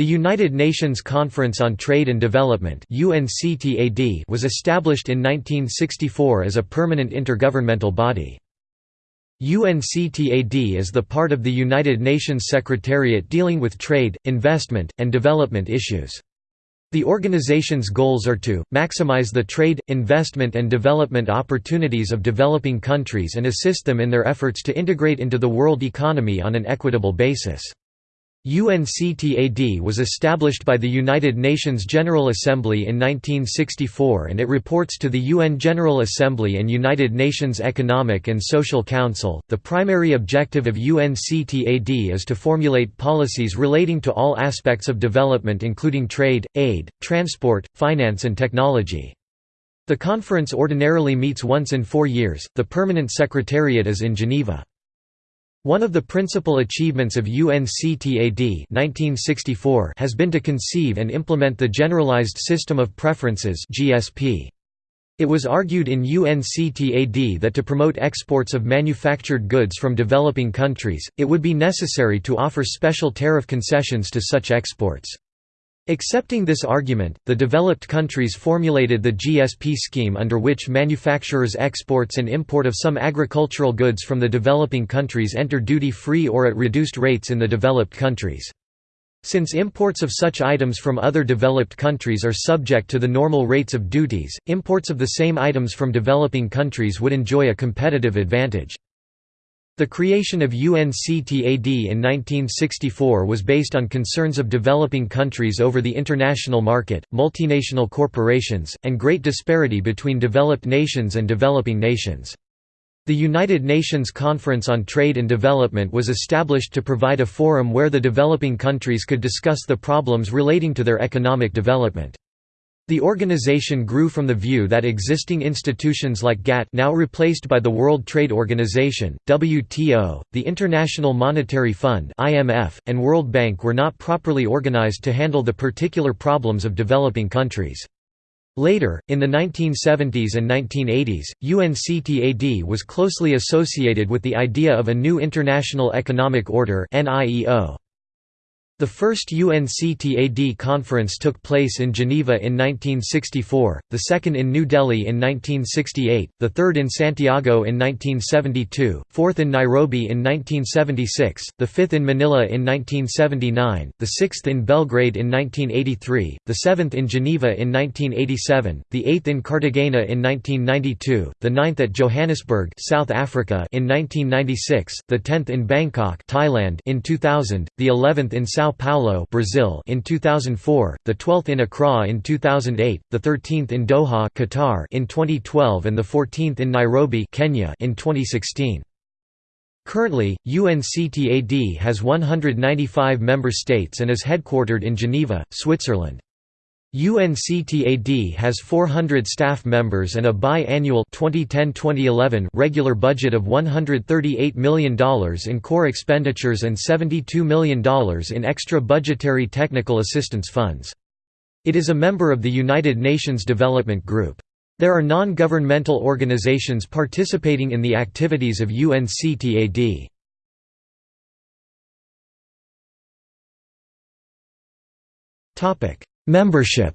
The United Nations Conference on Trade and Development was established in 1964 as a permanent intergovernmental body. UNCTAD is the part of the United Nations Secretariat dealing with trade, investment, and development issues. The organization's goals are to, maximize the trade, investment and development opportunities of developing countries and assist them in their efforts to integrate into the world economy on an equitable basis. UNCTAD was established by the United Nations General Assembly in 1964 and it reports to the UN General Assembly and United Nations Economic and Social Council. The primary objective of UNCTAD is to formulate policies relating to all aspects of development including trade, aid, transport, finance and technology. The conference ordinarily meets once in 4 years. The permanent secretariat is in Geneva. One of the principal achievements of UNCTAD 1964 has been to conceive and implement the Generalized System of Preferences GSP. It was argued in UNCTAD that to promote exports of manufactured goods from developing countries, it would be necessary to offer special tariff concessions to such exports. Accepting this argument, the developed countries formulated the GSP scheme under which manufacturers' exports and import of some agricultural goods from the developing countries enter duty-free or at reduced rates in the developed countries. Since imports of such items from other developed countries are subject to the normal rates of duties, imports of the same items from developing countries would enjoy a competitive advantage. The creation of UNCTAD in 1964 was based on concerns of developing countries over the international market, multinational corporations, and great disparity between developed nations and developing nations. The United Nations Conference on Trade and Development was established to provide a forum where the developing countries could discuss the problems relating to their economic development. The organization grew from the view that existing institutions like GATT now replaced by the World Trade Organization, WTO, the International Monetary Fund IMF, and World Bank were not properly organized to handle the particular problems of developing countries. Later, in the 1970s and 1980s, UNCTAD was closely associated with the idea of a new International Economic Order NIEO. The first UNCTAD conference took place in Geneva in 1964, the second in New Delhi in 1968, the third in Santiago in 1972, fourth in Nairobi in 1976, the fifth in Manila in 1979, the sixth in Belgrade in 1983, the seventh in Geneva in 1987, the eighth in Cartagena in 1992, the ninth at Johannesburg South Africa in 1996, the tenth in Bangkok Thailand in 2000, the eleventh in Sao São Paulo, Brazil in 2004, the 12th in Accra in 2008, the 13th in Doha, Qatar in 2012 and the 14th in Nairobi, Kenya in 2016. Currently, UNCTAD has 195 member states and is headquartered in Geneva, Switzerland. UNCTAD has 400 staff members and a bi-annual regular budget of $138 million in core expenditures and $72 million in extra budgetary technical assistance funds. It is a member of the United Nations Development Group. There are non-governmental organizations participating in the activities of UNCTAD. Topic: Membership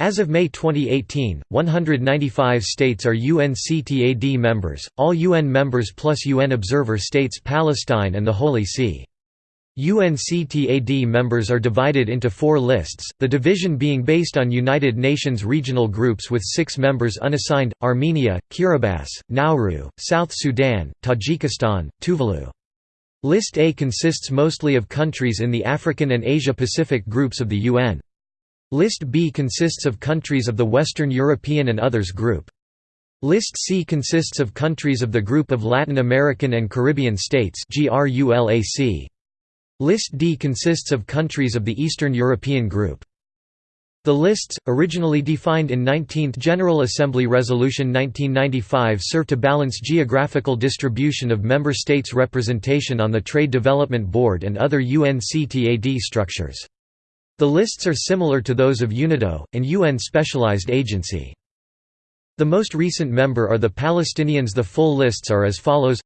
As of May 2018, 195 states are UNCTAD members, all UN members plus UN observer states Palestine and the Holy See. UNCTAD members are divided into four lists, the division being based on United Nations regional groups with six members unassigned, Armenia, Kiribati, Nauru, South Sudan, Tajikistan, Tuvalu. List A consists mostly of countries in the African and Asia-Pacific groups of the UN. List B consists of countries of the Western European and Others group. List C consists of countries of the Group of Latin American and Caribbean States List D consists of countries of the Eastern European Group. The lists, originally defined in 19th General Assembly Resolution 1995 serve to balance geographical distribution of member states' representation on the Trade Development Board and other UNCTAD structures. The lists are similar to those of UNIDO, an UN specialized agency. The most recent member are the Palestinians The full lists are as follows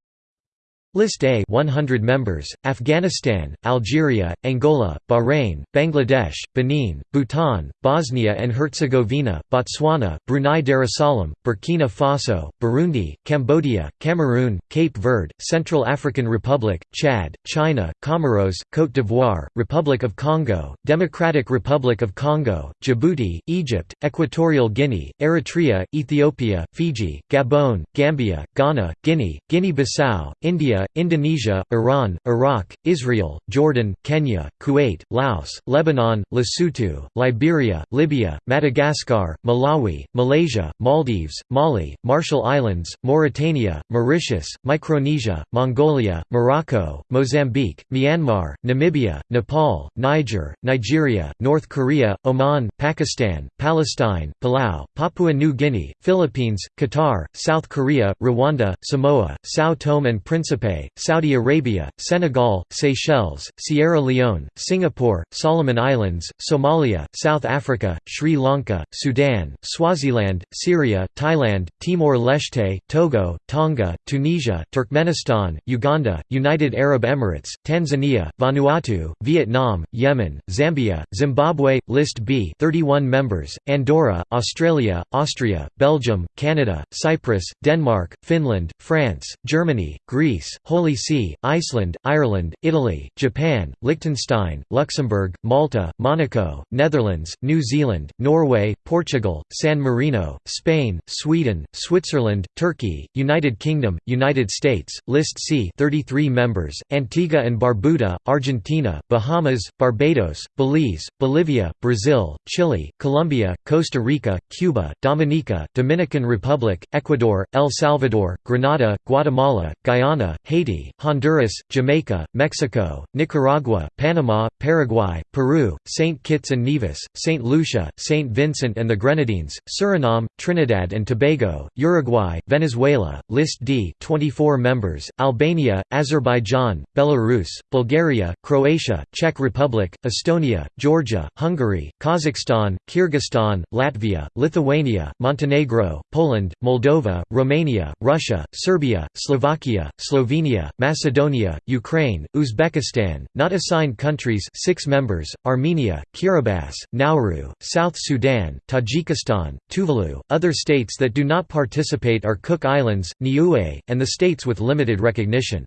List A 100 members, Afghanistan, Algeria, Angola, Bahrain, Bangladesh, Benin, Bhutan, Bosnia and Herzegovina, Botswana, Brunei Darussalam, Burkina Faso, Burundi, Cambodia, Cameroon, Cape Verde, Central African Republic, Chad, China, Comoros, Côte d'Ivoire, Republic of Congo, Democratic Republic of Congo, Djibouti, Egypt, Equatorial Guinea, Eritrea, Ethiopia, Fiji, Gabon, Gambia, Ghana, Guinea, Guinea-Bissau, India, Indonesia, Iran, Iraq, Israel, Jordan, Kenya, Kuwait, Laos, Lebanon, Lesotho, Liberia, Libya, Madagascar, Malawi, Malaysia, Maldives, Mali, Marshall Islands, Mauritania, Mauritius, Micronesia, Mongolia, Morocco, Mozambique, Myanmar, Namibia, Nepal, Niger, Nigeria, North Korea, Oman, Pakistan, Palestine, Palau, Papua New Guinea, Philippines, Qatar, South Korea, Rwanda, Samoa, São Tome and Principe, Saudi Arabia, Senegal, Seychelles, Sierra Leone, Singapore, Solomon Islands, Somalia, South Africa, Sri Lanka, Sudan, Swaziland, Syria, Thailand, Timor-Leste, Togo, Tonga, Tunisia, Turkmenistan, Uganda, United Arab Emirates, Tanzania, Vanuatu, Vietnam, Yemen, Zambia, Zimbabwe, List B 31 members, Andorra, Australia, Austria, Belgium, Canada, Cyprus, Denmark, Finland, France, Germany, Greece, Holy See, Iceland, Ireland, Italy, Japan, Liechtenstein, Luxembourg, Malta, Monaco, Netherlands, New Zealand, Norway, Portugal, San Marino, Spain, Sweden, Switzerland, Turkey, United Kingdom, United States, List C 33 members, Antigua and Barbuda, Argentina, Bahamas, Barbados, Belize, Bolivia, Brazil, Chile, Colombia, Costa Rica, Cuba, Dominica, Dominican Republic, Ecuador, El Salvador, Grenada, Guatemala, Guyana, Haiti, Honduras, Jamaica, Mexico, Nicaragua, Panama, Paraguay, Peru, St. Kitts and Nevis, St. Lucia, St. Vincent and the Grenadines, Suriname, Trinidad and Tobago, Uruguay, Venezuela, List D 24 members, Albania, Azerbaijan, Belarus, Bulgaria, Croatia, Czech Republic, Estonia, Georgia, Hungary, Kazakhstan, Kyrgyzstan, Latvia, Lithuania, Montenegro, Poland, Moldova, Romania, Russia, Serbia, Slovakia, Slovenia Slovenia, Macedonia, Ukraine, Uzbekistan, not assigned countries 6 members, Armenia, Kiribati, Nauru, South Sudan, Tajikistan, Tuvalu. Other states that do not participate are Cook Islands, Niue, and the states with limited recognition.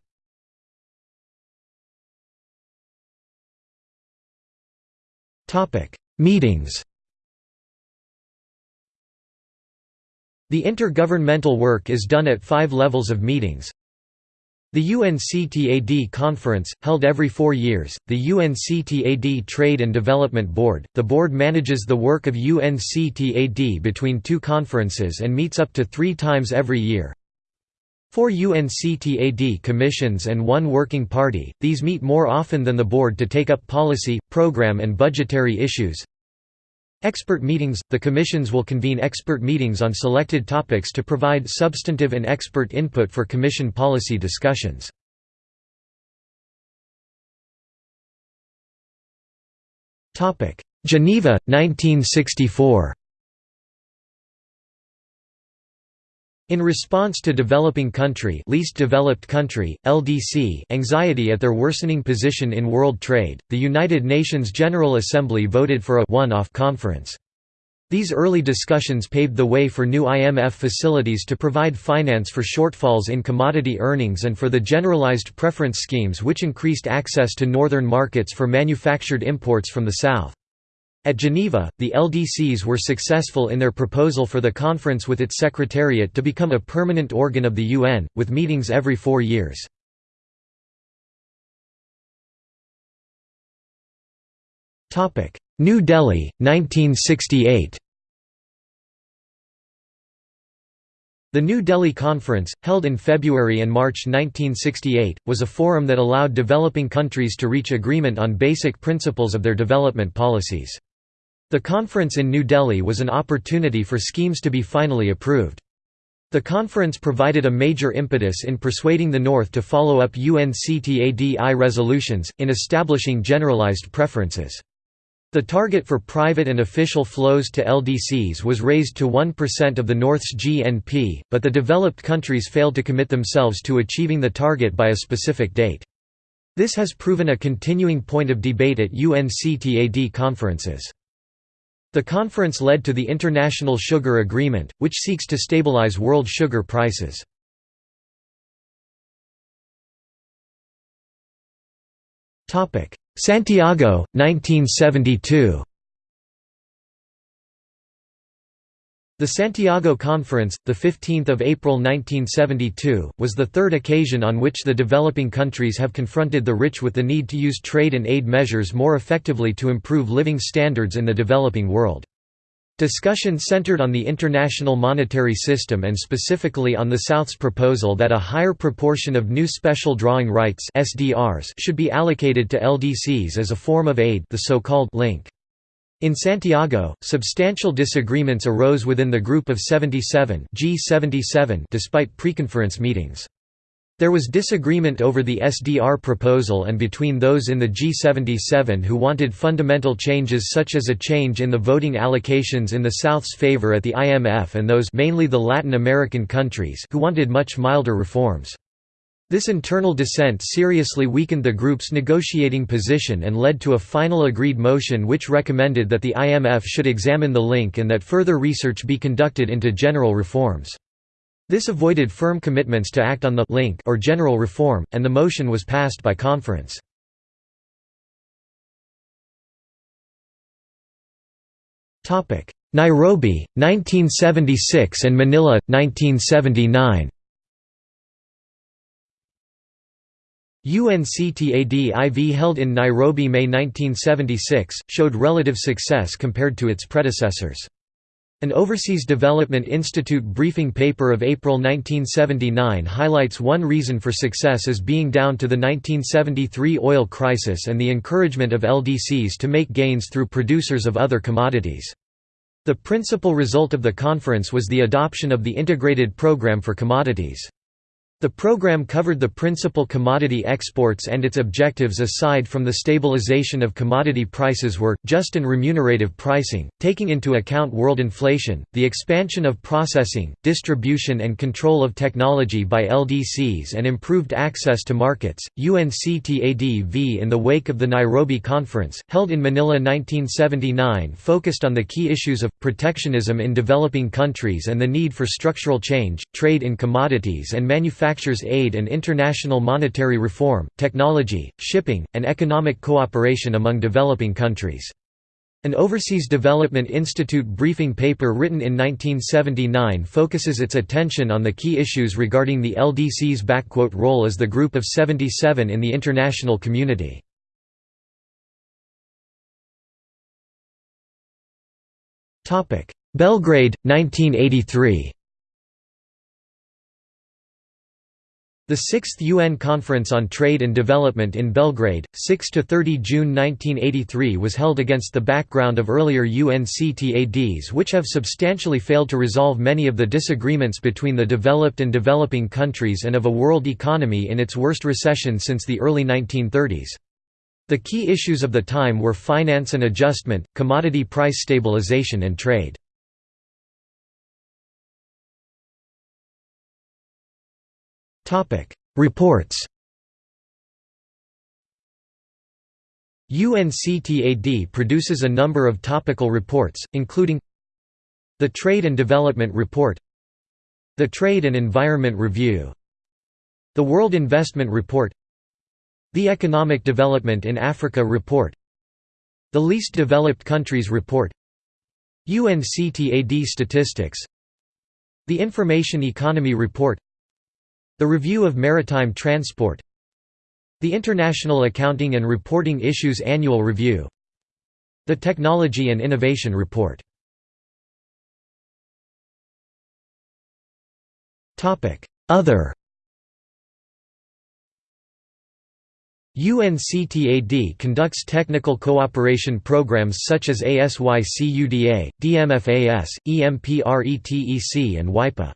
Meetings The intergovernmental work is done at five levels of meetings, the UNCTAD Conference, held every four years, the UNCTAD Trade and Development Board, the board manages the work of UNCTAD between two conferences and meets up to three times every year. Four UNCTAD commissions and one working party, these meet more often than the board to take up policy, program and budgetary issues. Expert meetings – The commissions will convene expert meetings on selected topics to provide substantive and expert input for commission policy discussions. Geneva, 1964 In response to developing country, least developed country (LDC) anxiety at their worsening position in world trade, the United Nations General Assembly voted for a one-off conference. These early discussions paved the way for new IMF facilities to provide finance for shortfalls in commodity earnings and for the generalized preference schemes which increased access to northern markets for manufactured imports from the south. At Geneva, the LDCs were successful in their proposal for the conference with its secretariat to become a permanent organ of the UN, with meetings every four years. New Delhi, 1968 The New Delhi Conference, held in February and March 1968, was a forum that allowed developing countries to reach agreement on basic principles of their development policies. The conference in New Delhi was an opportunity for schemes to be finally approved. The conference provided a major impetus in persuading the North to follow up UNCTAD-I resolutions, in establishing generalized preferences. The target for private and official flows to LDCs was raised to 1% of the North's GNP, but the developed countries failed to commit themselves to achieving the target by a specific date. This has proven a continuing point of debate at UNCTAD conferences. The conference led to the International Sugar Agreement, which seeks to stabilize world sugar prices. Santiago, 1972 The Santiago Conference, 15 April 1972, was the third occasion on which the developing countries have confronted the rich with the need to use trade and aid measures more effectively to improve living standards in the developing world. Discussion centered on the international monetary system and specifically on the South's proposal that a higher proportion of new special drawing rights SDRs should be allocated to LDCs as a form of aid the so-called link. In Santiago, substantial disagreements arose within the Group of 77 G77 despite preconference meetings. There was disagreement over the SDR proposal and between those in the G77 who wanted fundamental changes such as a change in the voting allocations in the South's favor at the IMF and those mainly the Latin American countries who wanted much milder reforms. This internal dissent seriously weakened the group's negotiating position and led to a final agreed motion which recommended that the IMF should examine the link and that further research be conducted into general reforms. This avoided firm commitments to act on the link or general reform, and the motion was passed by conference. Nairobi, 1976 and Manila, 1979 UNCTAD-IV held in Nairobi May 1976, showed relative success compared to its predecessors. An Overseas Development Institute briefing paper of April 1979 highlights one reason for success as being down to the 1973 oil crisis and the encouragement of LDCs to make gains through producers of other commodities. The principal result of the conference was the adoption of the Integrated Program for Commodities. The program covered the principal commodity exports and its objectives aside from the stabilization of commodity prices were, just and remunerative pricing, taking into account world inflation, the expansion of processing, distribution and control of technology by LDCs and improved access to markets. UNCTAD-V in the wake of the Nairobi Conference, held in Manila 1979 focused on the key issues of, protectionism in developing countries and the need for structural change, trade in commodities and manufacturing manufactures aid and international monetary reform, technology, shipping, and economic cooperation among developing countries. An Overseas Development Institute briefing paper written in 1979 focuses its attention on the key issues regarding the LDC's role as the Group of 77 in the international community. Belgrade, 1983 The 6th UN Conference on Trade and Development in Belgrade, 6–30 June 1983 was held against the background of earlier UNCTADs which have substantially failed to resolve many of the disagreements between the developed and developing countries and of a world economy in its worst recession since the early 1930s. The key issues of the time were finance and adjustment, commodity price stabilization and trade. Reports UNCTAD produces a number of topical reports, including the Trade and Development Report the Trade and Environment Review the World Investment Report the Economic Development in Africa Report the Least Developed Countries Report UNCTAD Statistics the Information Economy Report the Review of Maritime Transport. The International Accounting and Reporting Issues Annual Review. The Technology and Innovation Report. Other. UNCTAD conducts technical cooperation programs such as ASYCUDA, DMFAS, EMPRETEC and WAIPA.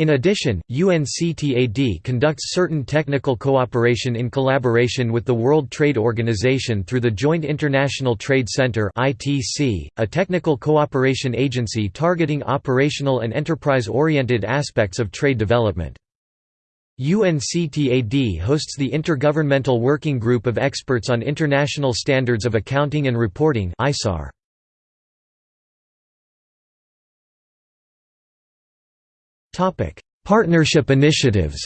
In addition, UNCTAD conducts certain technical cooperation in collaboration with the World Trade Organization through the Joint International Trade Center a technical cooperation agency targeting operational and enterprise-oriented aspects of trade development. UNCTAD hosts the Intergovernmental Working Group of Experts on International Standards of Accounting and Reporting (ISAR). Topic: Partnership initiatives.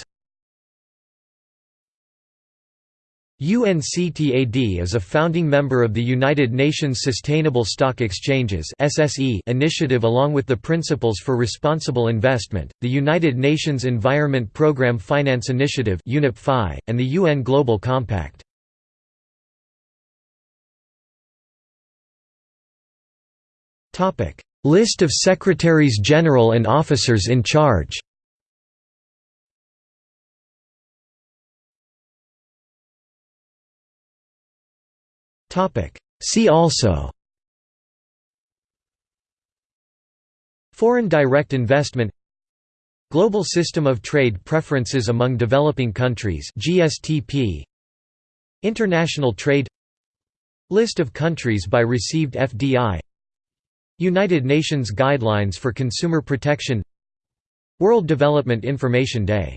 UNCTAD is a founding member of the United Nations Sustainable Stock Exchanges initiative along with the Principles for Responsible Investment, the United Nations Environment Programme Finance Initiative and the UN Global Compact. List of Secretaries General and officers in charge. See also. Foreign direct investment. Global System of Trade Preferences among Developing Countries GSTP International Trade. List of countries by received FDI United Nations Guidelines for Consumer Protection World Development Information Day